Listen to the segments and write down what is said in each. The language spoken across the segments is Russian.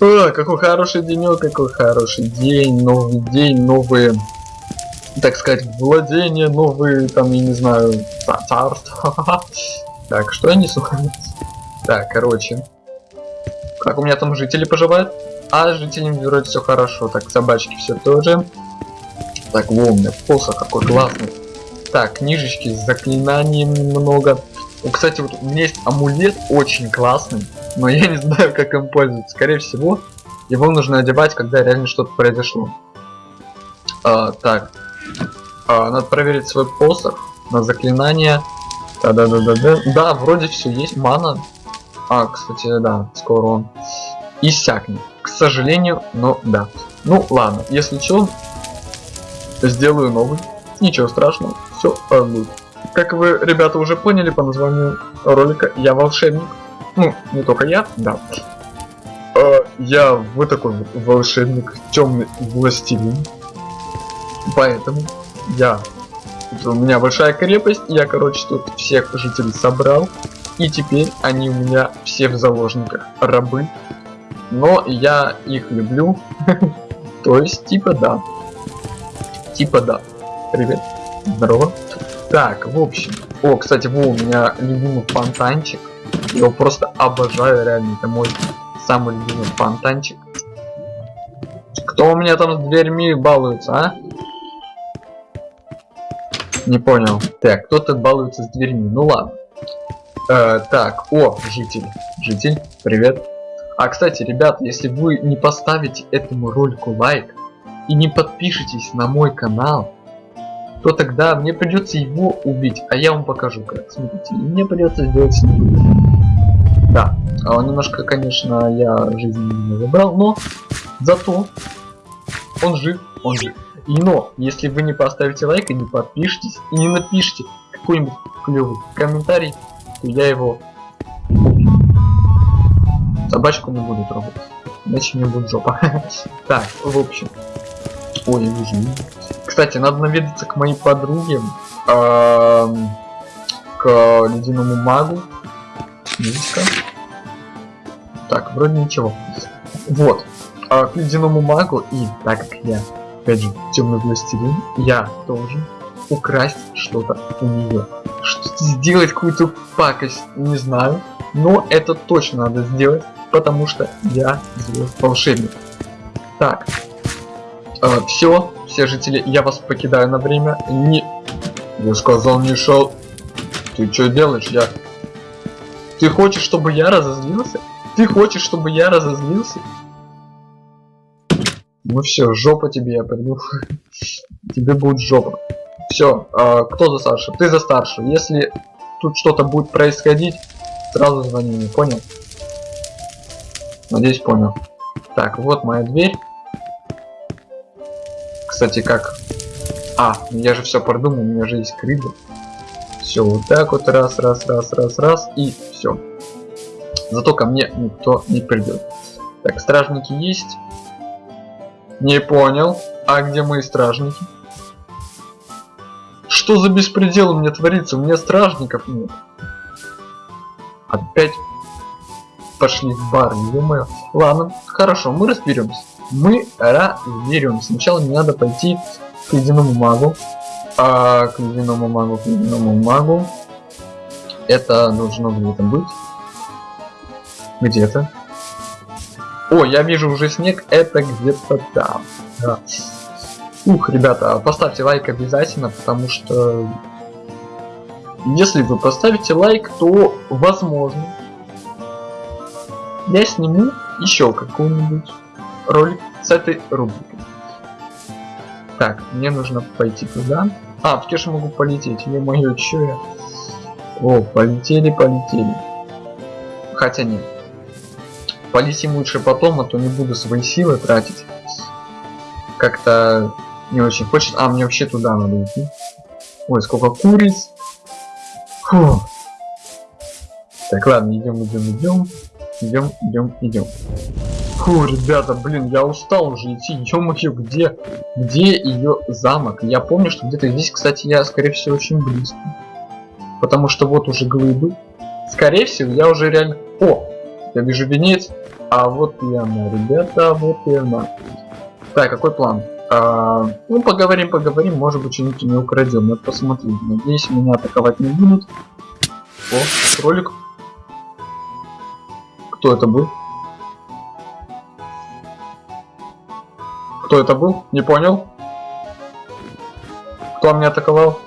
О, какой хороший денек, какой хороший день, новый день, новые, так сказать, владения, новые, там, я не знаю, ца- царства. Так, что я несу? Так, короче. Как у меня там жители поживают? А, с жителями вроде все хорошо. Так, собачки все тоже. Так, во, у меня посох какой классный. Так, книжечки с заклинанием немного. О, кстати, вот у меня есть амулет очень классный, но я не знаю, как им пользоваться. Скорее всего, его нужно одевать, когда реально что-то произошло. А, так, а, надо проверить свой посох на заклинание. Да, да, вроде все есть, мана. А, кстати, да, скоро он иссякнет. К сожалению, но да. Ну ладно, если что, сделаю новый. Ничего страшного, все будет. Как вы, ребята, уже поняли по названию ролика, я волшебник. Ну, не только я, да. Э, я вот такой волшебник, темный властелин. Поэтому я... у меня большая крепость, я, короче, тут всех жителей собрал. И теперь они у меня все в заложниках, рабы. Но я их люблю. То есть, типа да. Типа да. Привет. Здорово. Так, в общем. О, кстати, во, у меня любимый фонтанчик. Я его просто обожаю, реально. Это мой самый любимый фонтанчик. Кто у меня там с дверьми балуется, а? Не понял. Так, кто-то балуется с дверьми. Ну ладно. Э, так, о, житель. Житель, привет. А, кстати, ребят, если вы не поставите этому ролику лайк и не подпишитесь на мой канал, то тогда мне придется его убить, а я вам покажу как. Смотрите, мне придется сделать с ним. Да, а немножко, конечно, я жизни не забрал, но зато он жив, он жив. И но, если вы не поставите лайк и не подпишитесь, и не напишите какой-нибудь клевый комментарий, то я его. Собачку не буду трогать, иначе мне будет жопа. Так, в общем. Ой, вижу. Кстати, надо наведаться к моей подруге, к ледяному магу. Мишка. Так, вроде ничего. Вот. А, к ледяному магу и так как я, опять же, темный властелин, я должен украсть что-то у нее. Что-то сделать, какую-то пакость, не знаю. Но это точно надо сделать, потому что я злой волшебник. Так. Э, все, все жители, я вас покидаю на время. Не... Я сказал, не шел. Ты что делаешь? Я... Ты хочешь, чтобы я разозлился? Ты хочешь, чтобы я разозлился? Ну все, жопа тебе я приду. тебе будет жопа. Все, э, кто за старшего? Ты за старшего. Если тут что-то будет происходить, сразу звони мне, понял? Надеюсь, понял. Так, вот моя дверь. Кстати, как... А, я же все продумал, у меня же есть крылья. Все, вот так вот, раз, раз, раз, раз, раз, и все. Зато ко мне никто не придет. Так, стражники есть. Не понял. А где мои стражники? Что за беспредел у меня творится? У меня стражников нет. Опять пошли в бар, ё Ладно, хорошо, мы разберемся. Мы разберемся. Сначала мне надо пойти к ледяному магу. А, к ледяному магу, к ледяному магу. Это должно где-то быть. Где-то. О, я вижу уже снег, это где-то там. Да. Ух, ребята, поставьте лайк обязательно, потому что если вы поставите лайк, то возможно я сниму еще какой-нибудь ролик с этой рубрикой. Так, мне нужно пойти туда. А, в же могу полететь. Мое, чё я? О, полетели, полетели. Хотя нет. Полетим лучше потом, а то не буду свои силы тратить. Как-то не очень хочет. А, мне вообще туда надо идти. Ой, сколько куриц. Фу. Так, ладно, идем, идем, идем. Идем, идем, идем. Фу, ребята, блин, я устал уже идти. Ё-моё, где, где ее замок? Я помню, что где-то здесь, кстати, я, скорее всего, очень близко. Потому что вот уже глыбы. Скорее всего, я уже реально... О, я вижу венец. А вот и она, ребята, вот и она. Так, какой план? А, ну, поговорим, поговорим, может быть, что-нибудь не украдем. Надо посмотреть. Надеюсь, меня атаковать не будут. О, кролик. Кто это был? Кто это был? Не понял? Кто меня атаковал?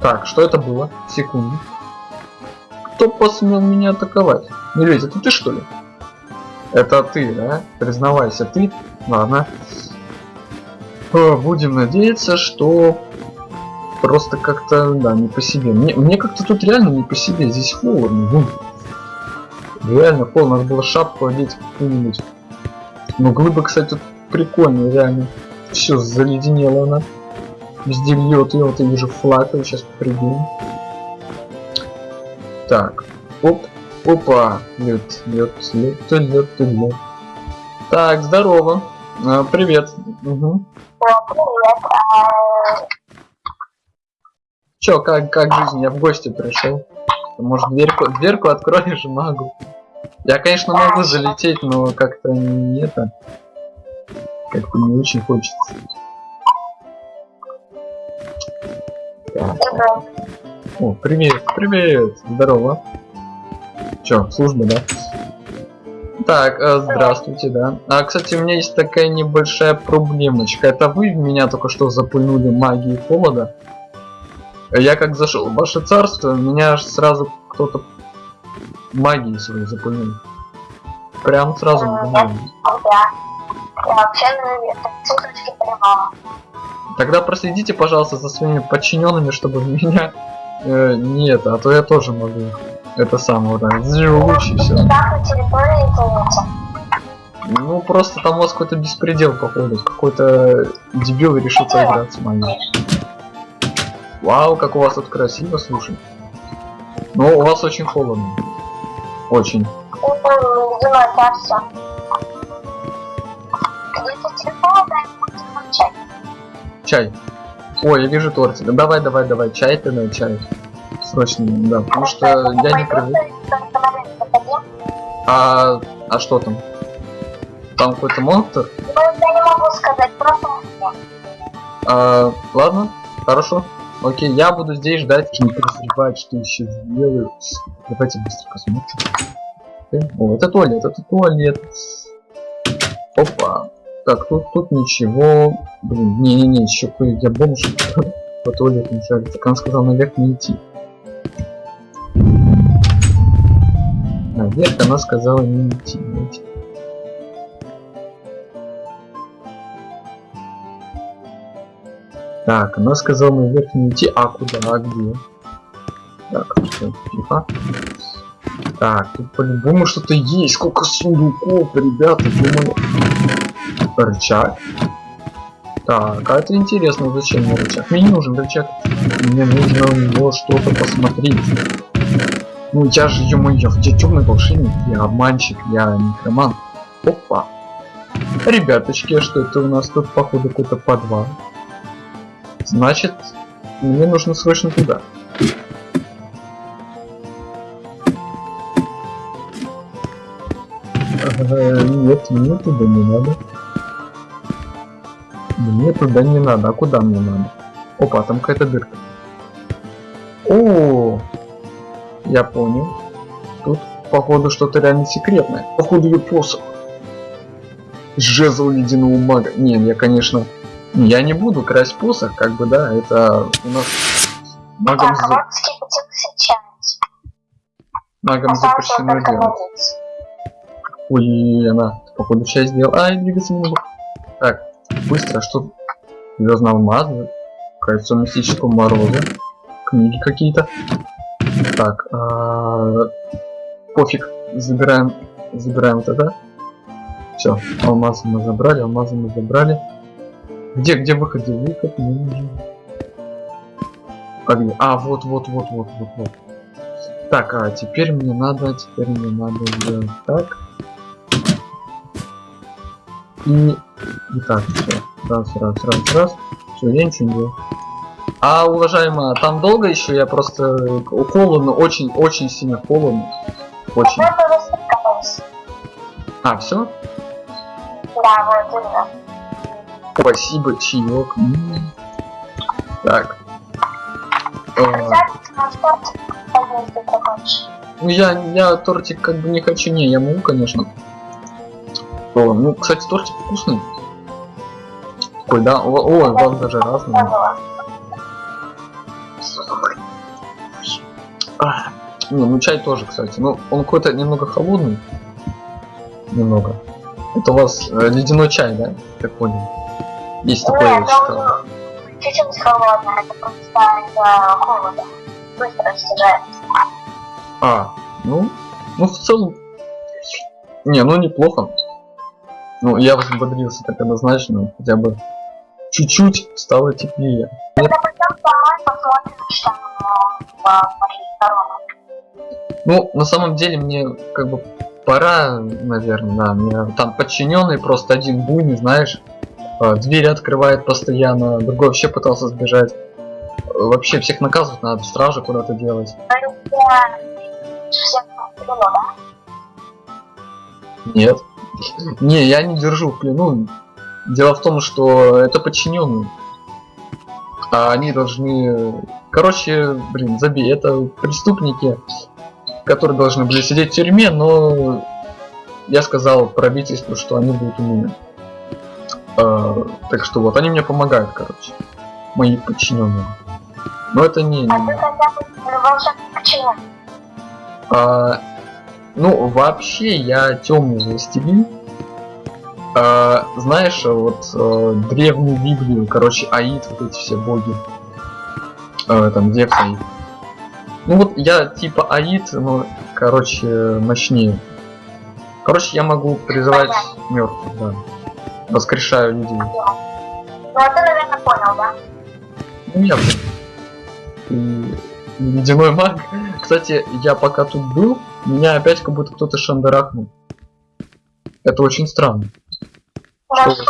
Так, что это было? Секунду. Кто посмел меня атаковать? Медведь, это ты что ли? Это ты, да? Признавайся, ты? Ладно. О, будем надеяться, что просто как-то, да, не по себе. Мне, мне как-то тут реально не по себе. Здесь холодно. Реально холодно. Надо было шапку одеть какую-нибудь. Но глыба, кстати, прикольная, реально. Все заледенело она. Везде льет, и вот я вижу флаг, я сейчас прыгну. Так, оп, опа, лед, лед, лед, лед, лед. Так, здорово. А, привет. Угу. Чё, как, как жизнь? Я в гости пришел. Может дверку, дверку откроешь магу? Я, конечно, могу залететь, но как-то не это. Как-то не очень хочется. О, привет, привет, здорово. Чё, служба, да? Так, э, здравствуйте, да. А, кстати, у меня есть такая небольшая проблемочка. Это вы меня только что запульнули магией холода? Я как зашел в ваше царство, меня аж сразу кто-то магией своей запульнул. Прям сразу. Э, да, я вообще на Тогда проследите, пожалуйста, за своими подчиненными, чтобы меня э, не это, а то я тоже могу это самое вот так, лучше все. Ну просто там у вас какой-то беспредел походу, какой-то дебил решил поиграть с вами. Вау, как у вас тут красиво, слушай. Но у вас очень холодно. Очень. Чай. Ой, я вижу тортик. Давай, давай, давай, чай ты на чай. Срочно, да, потому что я не привык. А, а что там? Там какой-то монстр? Я не могу сказать, просто а, ладно, хорошо. Окей, я буду здесь ждать, не подозревать, что еще сделаю. Давайте быстро посмотрим. О, это туалет, это туалет. Опа. Так, тут, тут ничего. Блин, не-не-не, еще я бомж. По туалету не шарит. Так он сказал наверх не идти. Наверх она сказала не идти, не идти. Так, она сказала наверх не идти, а куда, а где? Так, тихо. Так, тут по-любому что-то есть. Сколько сундуков, ребята, думаю. Рычаг. Так, а это интересно, зачем мне рычаг? Мне не нужен рычаг. Мне нужно у него что-то посмотреть. Ну я же, ё-моё, я темный волшебник, я обманщик, я некроман. Опа. Ребяточки, а что это у нас тут, походу, какой-то подвал? Значит, мне нужно срочно туда. нет, мне туда не надо. Мне туда не надо. А куда мне надо? Опа, там какая-то дырка. О, я понял. Тут, походу, что-то реально секретное. Походу, ее. Жезл ледяного мага. Не, я, конечно, я не буду красть посох, как бы, да, это у нас магом, так, за... магом запрещено делать. Ой, она, походу, часть сделала. Ай, двигаться не могу. Так, быстро, что? Звездного алмаза, кольцо мистического мороза, книги какие-то. Так, -а, пофиг, забираем, забираем вот это. Все, алмазы мы забрали, алмазы мы забрали. Где, где выход, где выход? Нужен. А, где? а вот, вот, вот, вот, вот, вот. Так, а теперь мне надо, теперь мне надо сделать так. И, и так, все. Раз, раз, раз, раз. Все, я ничего не делаю. А, уважаемая, там долго еще? Я просто холодно, очень-очень сильно холодно. Очень. А, все? Да, вот именно. Спасибо, чаек. Так. Э. Ну я, я тортик как бы не хочу, не, я могу, конечно. О, ну, кстати, тортик вкусный. Ой, да, о, ой, у вас даже разные. А, не, ну чай тоже, кстати. Ну, он какой-то немного холодный. Немного. Это у вас э, ледяной чай, да? Так понял. Есть такое, Нет, читал. он чуть-чуть холодный, это просто из-за холода. Быстро растяжается. А, ну, ну в целом. Не, ну неплохо. Ну, я взбодрился так однозначно, хотя бы чуть-чуть стало теплее. Когда пойдем домой, посмотрим, что э. Ну, на самом деле мне как бы пора, наверное, да. Мне там подчиненный просто один буйный, знаешь, двери открывает постоянно, другой вообще пытался сбежать. Вообще всех наказывать надо, стражи куда-то делать. Нет. Не, я не держу в плену. Дело в том, что это подчиненные. А они должны... Короче, блин, забей, это преступники, которые должны были сидеть в тюрьме, но я сказал правительству, что они будут умными. А, так что вот, они мне помогают, короче. Мои подчиненные. Но это не... А ты хотя бы волшебник почему? А, ну, вообще, я темный властелин. А, знаешь, вот э, древнюю Библию, короче, Аид, вот эти все боги. Э, там, Зевс Аид. Ну вот я типа Аид, но, короче, мощнее. Короче, я могу призывать мертвых, да. Воскрешаю людей. Ну, а ты, наверное, понял, да? Ну, я блин, и ледяной маг. Кстати, я пока тут был, меня опять как будто кто-то шандарахнул. Это очень странно. Что тут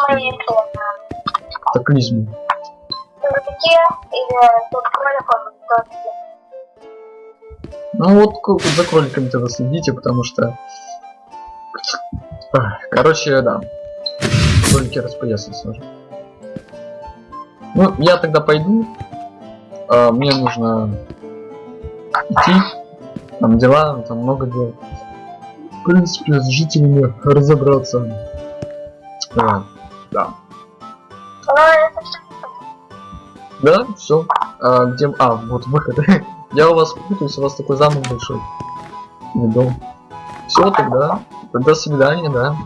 Ну вот за кроликами тогда следите, потому что... Короче, да. Кролики распоясаны сразу. Ну, я тогда пойду. А, мне нужно идти. Там дела, там много дел. В принципе, с жителями разобраться. А, да. Все. Да, все. А, где... А, вот выход. Я у вас путаюсь, у вас такой замок большой. Не дом. Все, тогда. До свидания, да.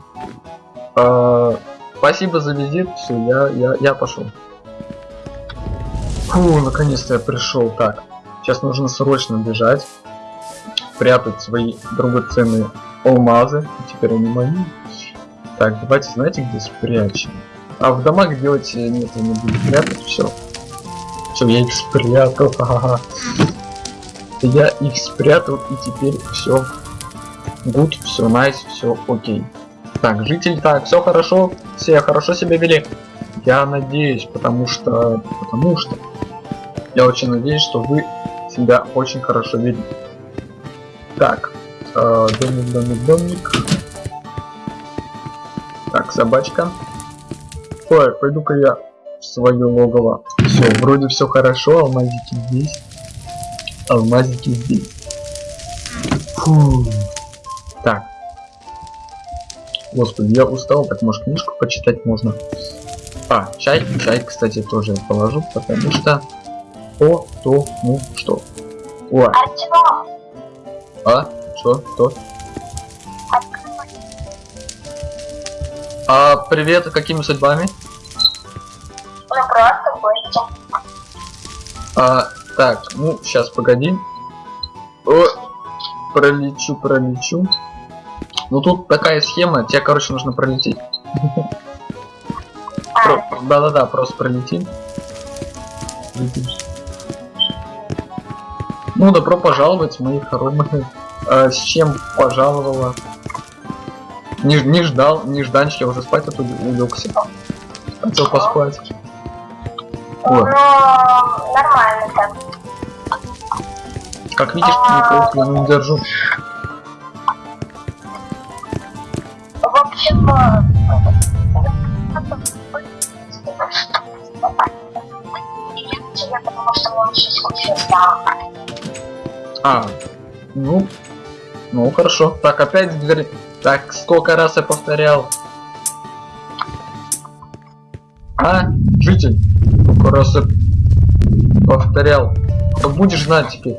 А, спасибо за визит. Все, я, я, я пошел. Фу, наконец-то я пришел. Так, сейчас нужно срочно бежать. Прятать свои драгоценные алмазы. Теперь они мои. Так, давайте, знаете, где спрячем? А в домах делать э, нет, я не буду прятать, все. Все, я их спрятал. ха-ха-ха. Я их спрятал и теперь все. Гуд, все найс, все окей. Так, жители, так, все хорошо, все хорошо себя вели. Я надеюсь, потому что, потому что, я очень надеюсь, что вы себя очень хорошо вели. Так, э, домик, домик, домик. Так, собачка. Ой, пойду-ка я в свое логово. Все, вроде все хорошо, алмазики здесь. Алмазики здесь. Фу. Так. Господи, я устал, так может книжку почитать можно. А, чай, чай, кстати, тоже положу, потому что... О, то, ну, что. О, Артем, а, что, открой. А, привет, какими судьбами? Ну, просто гости. А, так, ну, сейчас, погоди. О, пролечу, пролечу. Ну, тут такая схема, тебе, короче, нужно пролететь. А, Да-да-да, просто пролети. Ну, добро пожаловать, мои хоромы. А, с чем пожаловала? Не, не ждал, не жданчик, я уже спать тут улегся. Хотел поспать. ну, О, нормально так. как видишь, никакого плену не держу. А, ну, ну хорошо. Так, опять дверь. Так, сколько раз я повторял? А, житель, сколько раз я повторял? Да будешь знать теперь.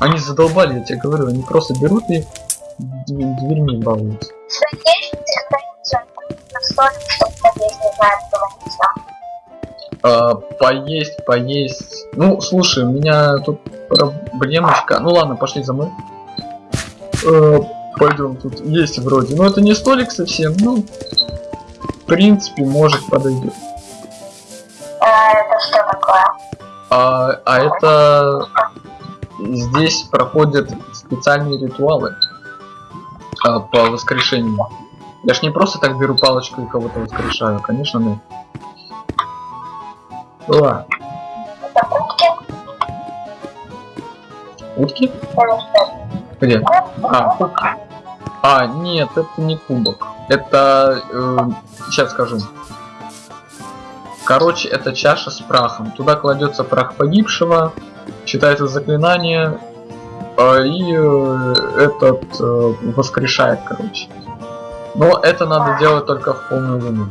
Они задолбали, я тебе говорю, они просто берут и дв- дверьми балуются. Что есть что А, поесть, поесть. Ну, слушай, у меня тут проблемочка. Ну ладно, пошли за мной. Э, пойдем, тут есть вроде. Но это не столик совсем, ну. В принципе, может подойдет. Э, это что такое? А, а это здесь проходят специальные ритуалы а, по воскрешению. Я ж не просто так беру палочку и кого-то воскрешаю, конечно, нет. Ладно, Это утки? утки? Где? А, кубки. А, нет, это не кубок. Это... э, сейчас скажу. Короче, это чаша с прахом. Туда кладется прах погибшего, читается заклинание, а, и э, этот э, воскрешает, короче. Но это надо делать только в полную луну.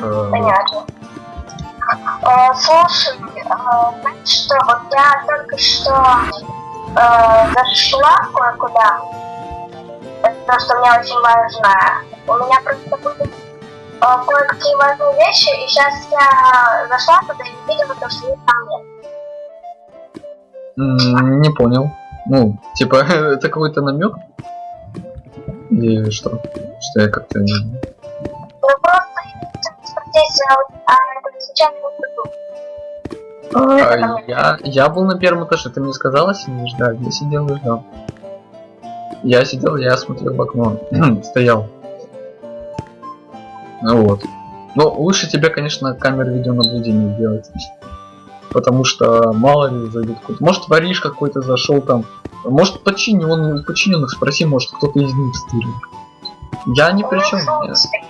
Э, Понятно. Э, слушай, э, знаешь что, вот я только что э, зашла кое-куда. Это то, что мне очень важно. У меня просто были э, кое-какие важные вещи, и сейчас я зашла туда и видела то, что их там нет. не понял. Ну, типа, это какой-то намек? Или что? Что я как-то не... Ну просто здесь, а это А, я, я был на первом этаже, ты мне сказала сидишь? Да, я сидел и ждал. Я сидел, я смотрел в окно, стоял. Ну вот. Но лучше тебе, конечно, камеру видеонаблюдения сделать. Потому что мало ли зайдет какой-то. Может воришь какой-то зашел там. Может подчиненный, у подчиненных спроси, может кто-то из них стырил. Я ни при чем. Ну, слушай,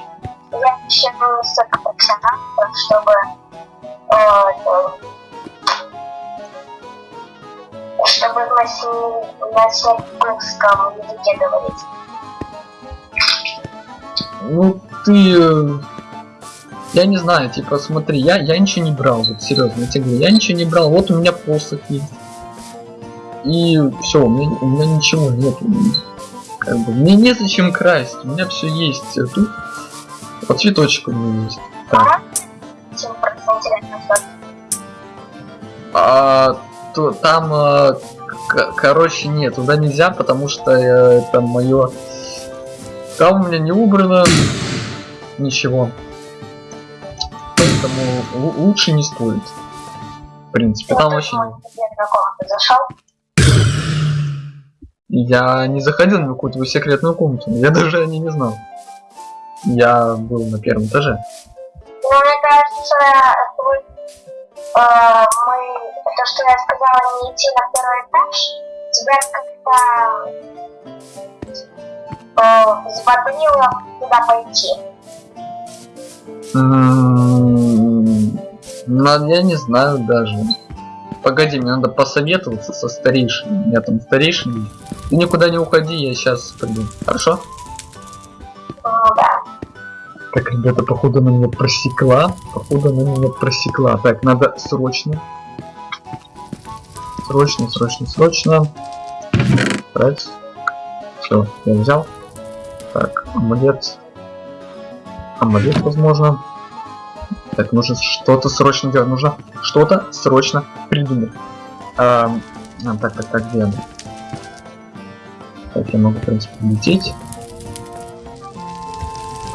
Я не столько профессионал, чтобы э, чтобы на сни- на снегурском языке говорить. Ну ты... э, Я не знаю, типа смотри, я, я ничего не брал, вот серьезно, я тебе говорю, я ничего не брал, вот у меня посох есть. И все, у меня, у меня ничего нет. Как бы, мне незачем красть, у меня все есть. Тут вот цветочек у меня есть. Так. А, то, там, к- короче, нет, туда нельзя, потому что э, это мое... Там у меня не убрано ничего. Поэтому лу- лучше не стоит. В принципе, там зашел. Я не заходил ни в какую-то секретную комнату, я даже о ней не знал. Я был на первом этаже. Ну, мне кажется, твой, э, мы, то, что я сказала, не идти на второй этаж, тебя как-то э, взбодрило туда пойти. Ну, я не знаю даже. Погоди, мне надо посоветоваться со старейшиной. Меня там старейшина. есть. Ты никуда не уходи, я сейчас пойду. Хорошо? Так, ребята, походу она меня просекла. Походу она меня просекла. Так, надо срочно. Срочно, срочно, срочно. Брать. Все, я взял. Так, амулет. Амулет, возможно. Так, нужно что-то срочно делать. Нужно что-то срочно придумать. А, так, так, так, где она? Так, я могу, в принципе, лететь.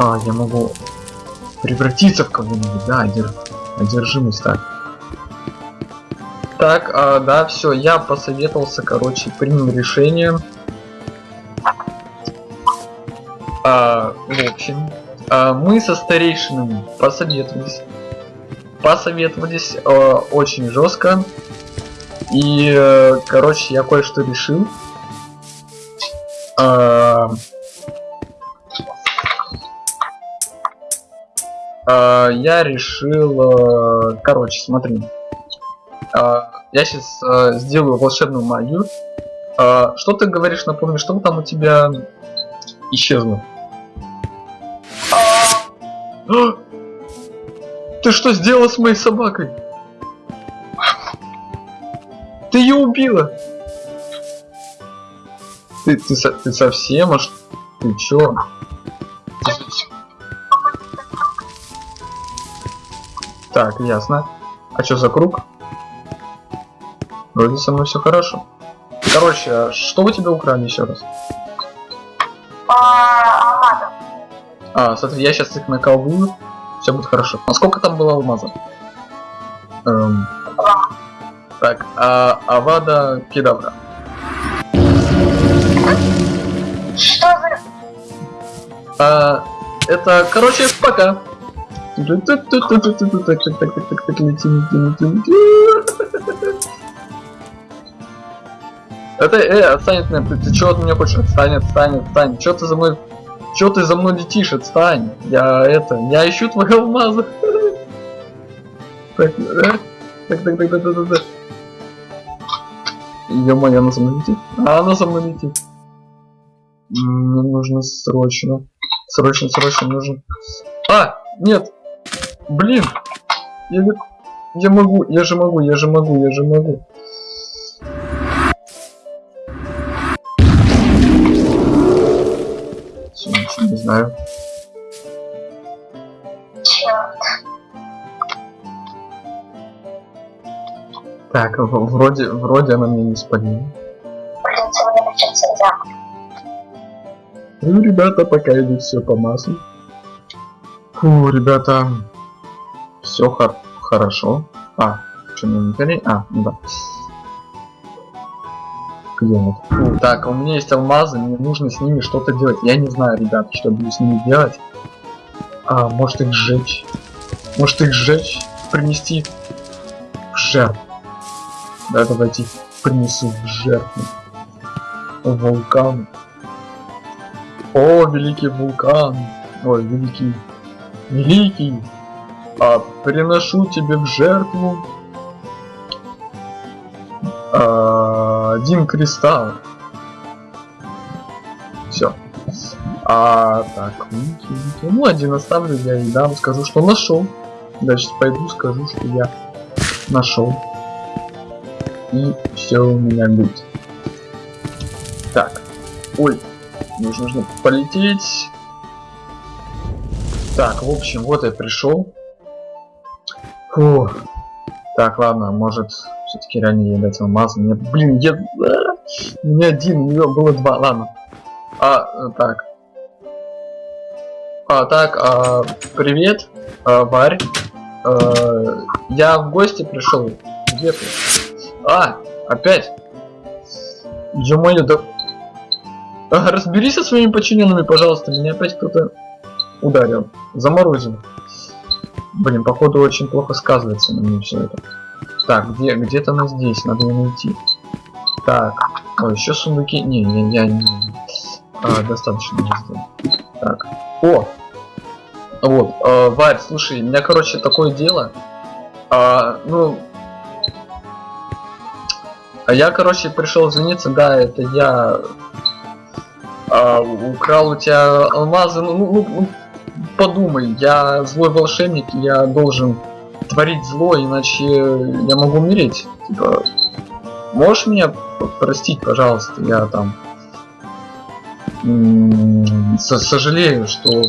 А, я могу превратиться в кого-нибудь, да, одер... одержимость, так. Так, а, да, все, я посоветовался, короче, принял решение. А, в общем, а, мы со старейшинами посоветовались. Посоветовались э, очень жестко. И, э, короче, я кое-что решил. Я решил... э, короче, смотри. А, я сейчас сделаю волшебную магию. А, что ты говоришь, напомни, что там у тебя исчезло? А! Ты что сделала с моей собакой? Ты ее убила! Ты, ты, ты совсем аж... Ты чё? Так, ясно. А что за круг? Вроде со мной все хорошо. Короче, а что вы тебя украли еще раз? А. А, смотри, я сейчас их наколдую, все будет хорошо. А сколько там было алмазов? Эм, Два. так, а Авада Кедавра. Что за... А, это, короче, пока. Это, э, отстань от меня, ты, ты чё от меня хочешь? Отстань, отстань, отстань. Чё ты за мной, чё ты за мной летишь? Отстань. Я это, я ищу твои алмазы. Так, э, так, так, так, так, так, так. Ё-моё, она за мной летит? А, она за мной летит. Мне нужно срочно. Срочно, срочно нужно. А, нет. Блин. Я, я могу, я же могу, я же могу, я же могу. Всё, ничего не знаю. Черт. Так, вроде, вроде она меня не спалила. Мне. Ну, ребята, пока идет все по маслу. Фу, ребята, все хор хорошо. А, что на инвентаре? А, ну да. Где Так, у меня есть алмазы, мне нужно с ними что-то делать. Я не знаю, ребят, что буду с ними делать. А, может их сжечь? Может их сжечь? Принести в жертву. Да, давайте принесу в жертву. Вулкан. О, великий вулкан! Ой, великий... Великий! А, приношу тебе в жертву... а, один кристалл. Все. А, так. Ну, один оставлю я и дам, скажу, что нашел. Дальше пойду, скажу, что я нашел. И все у меня будет. Так. Ой, Нужно, нужно полететь. Так, в общем, вот я пришел. Фу. Так, ладно, может, все-таки реально ей дать алмаз. Мне, блин, я... а, меня один, у нее было два, ладно. А, э, так. А, так, а, привет, а, Варь. А, я в гости пришел. Где ты? А, опять. Ё-моё, да а, Разберись со своими подчиненными, пожалуйста. Меня опять кто-то ударил. Заморозил. Блин, походу очень плохо сказывается на мне все это. Так, где где-то она здесь, надо ее найти. Так, о, еще сундуки. Не, не, я не. А, достаточно сделал. Так. О! Вот, э, Варь, слушай, у меня, короче, такое дело. А, ну. А я, короче, пришел извиниться, да, это я а, украл у тебя алмазы, ну, ну, ну, подумай, я злой волшебник, я должен творить зло, иначе я могу умереть. Типа, можешь меня простить, пожалуйста, я там сожалею, что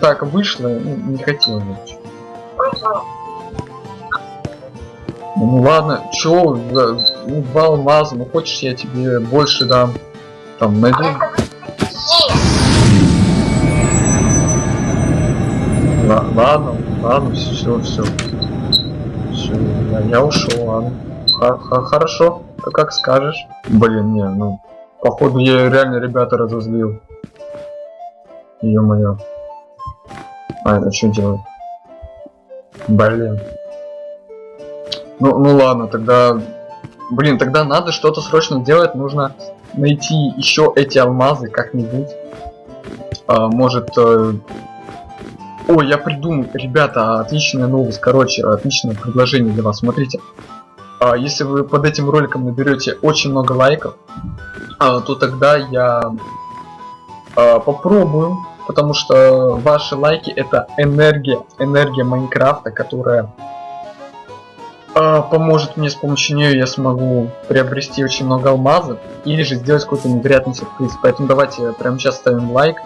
так вышло, ну, не хотел вообще. Ну ладно, чё, ну, два ну хочешь я тебе больше дам, там найду. Ладно, ладно, все, все. Все, я, я ушел, ладно. Ха- ха- хорошо, как, как скажешь. Блин, не, ну, походу я реально ребята разозлил. Ё-моё. А это что делать? Блин. Ну, ну ладно, тогда... Блин, тогда надо что-то срочно делать, нужно найти еще эти алмазы как-нибудь. А, может, э, Ой, я придумал, ребята, отличная новость, короче, отличное предложение для вас. Смотрите, а, если вы под этим роликом наберете очень много лайков, а, то тогда я а, попробую, потому что ваши лайки это энергия, энергия Майнкрафта, которая поможет мне с помощью нее я смогу приобрести очень много алмазов или же сделать какой-то невероятный сюрприз. Поэтому давайте прямо сейчас ставим лайк,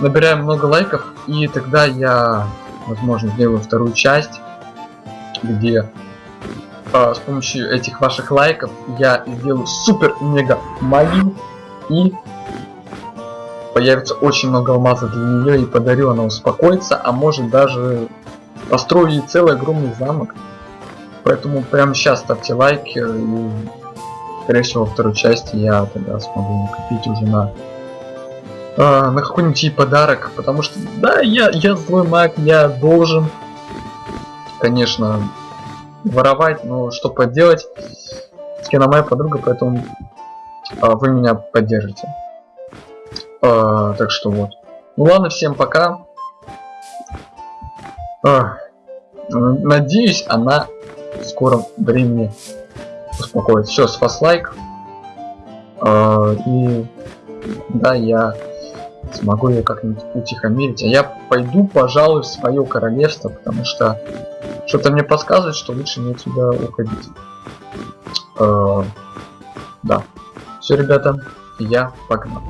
набираем много лайков и тогда я, возможно, сделаю вторую часть, где а, с помощью этих ваших лайков я сделаю супер мега магию и появится очень много алмазов для нее и подарю она успокоится, а может даже построю ей целый огромный замок. Поэтому прямо сейчас ставьте лайки и скорее всего во второй части я тогда смогу накопить уже на э, на какой-нибудь ей подарок, потому что да, я, я злой маг, я должен, конечно, воровать, но что поделать, она моя подруга, поэтому э, вы меня поддержите. Э, так что вот. Ну ладно, всем пока. Э, надеюсь, она в скором времени успокоится. Все, с вас лайк. Э, и да, я смогу ее как-нибудь утихомирить. А я пойду, пожалуй, в свое королевство, потому что что-то мне подсказывает, что лучше мне отсюда уходить. Э, да. Все, ребята, я погнал.